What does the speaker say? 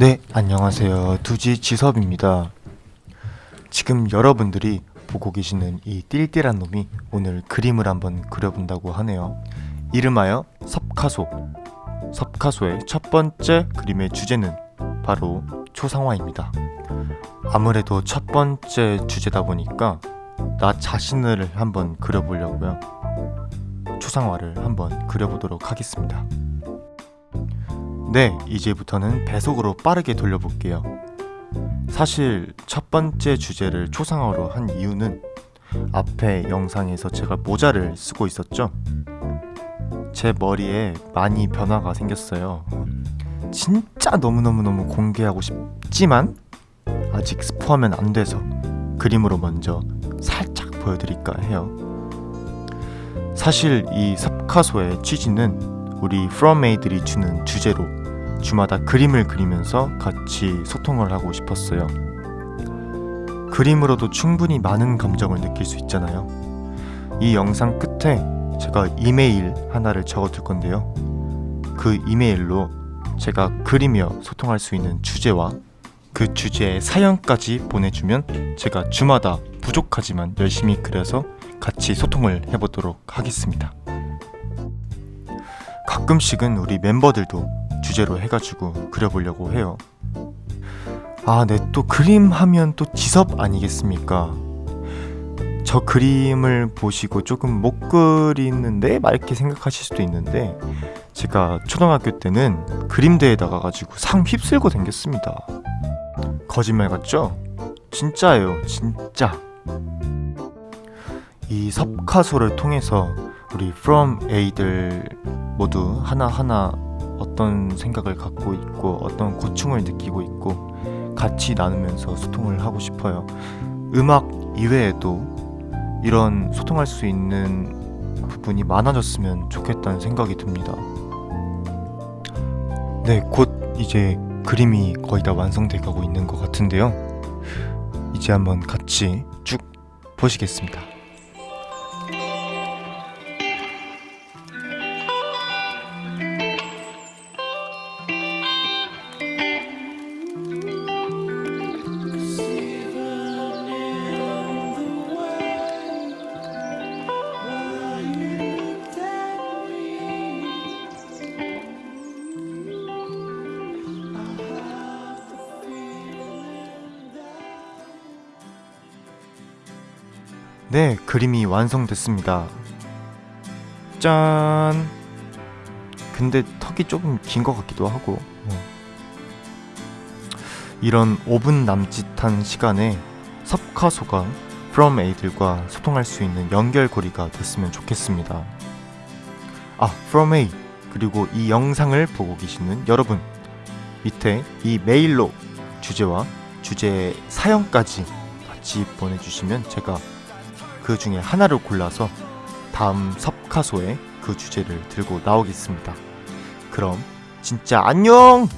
네, 안녕하세요. 두지 지섭입니다. 지금 여러분들이 보고 계시는 이 띨띨한 놈이 오늘 그림을 한번 그려본다고 하네요. 이름하여 섭카소. 섭카소의 첫 번째 그림의 주제는 바로 초상화입니다. 아무래도 첫 번째 주제다 보니까 나 자신을 한번 그려보려고요. 초상화를 한번 그려보도록 하겠습니다. 네, 이제부터는 배속으로 빠르게 돌려볼게요. 사실 첫 번째 주제를 초상화로 한 이유는 앞에 영상에서 제가 모자를 쓰고 있었죠. 제 머리에 많이 변화가 생겼어요. 진짜 너무너무너무 공개하고 싶지만 아직 스포하면 안 돼서 그림으로 먼저 살짝 보여드릴까 해요. 사실 이 섭카소의 취지는 우리 프롬메이들이 주는 주제로 주마다 그림을 그리면서 같이 소통을 하고 싶었어요. 그림으로도 충분히 많은 감정을 느낄 수 있잖아요. 이 영상 끝에 제가 이메일 하나를 적어둘 건데요. 그 이메일로 제가 그리며 소통할 수 있는 주제와 그 주제의 사연까지 보내주면 제가 주마다 부족하지만 열심히 그려서 같이 소통을 해보도록 하겠습니다. 가끔씩은 우리 멤버들도 주제로 해가지고 그려보려고 해요. 아, 네, 또 그림 하면 또 지섭 아니겠습니까? 저 그림을 보시고 조금 못 그리는데? 막 이렇게 생각하실 수도 있는데 제가 초등학교 때는 그림대회 나가가지고 상 휩쓸고 댕겼습니다. 거짓말 같죠? 진짜예요, 진짜. 이 섭카소를 통해서 우리 From A들 모두 하나하나 어떤 생각을 갖고 있고 어떤 고충을 느끼고 있고 같이 나누면서 소통을 하고 싶어요. 음악 이외에도 이런 소통할 수 있는 부분이 많아졌으면 좋겠다는 생각이 듭니다. 네, 곧 이제 그림이 거의 다 완성돼 가고 있는 것 같은데요. 이제 한번 같이 쭉 보시겠습니다. 네, 그림이 완성됐습니다. 짠! 근데 턱이 조금 긴 것 같기도 하고 어. 이런 5분 남짓한 시간에 섭카소가 From A들과 소통할 수 있는 연결고리가 됐으면 좋겠습니다. 아, From A 그리고 이 영상을 보고 계시는 여러분 밑에 이 메일로 주제와 주제의 사연까지 같이 보내주시면 제가 그 중에 하나를 골라서 다음 섭카소에 그 주제를 들고 나오겠습니다. 그럼 진짜 안녕!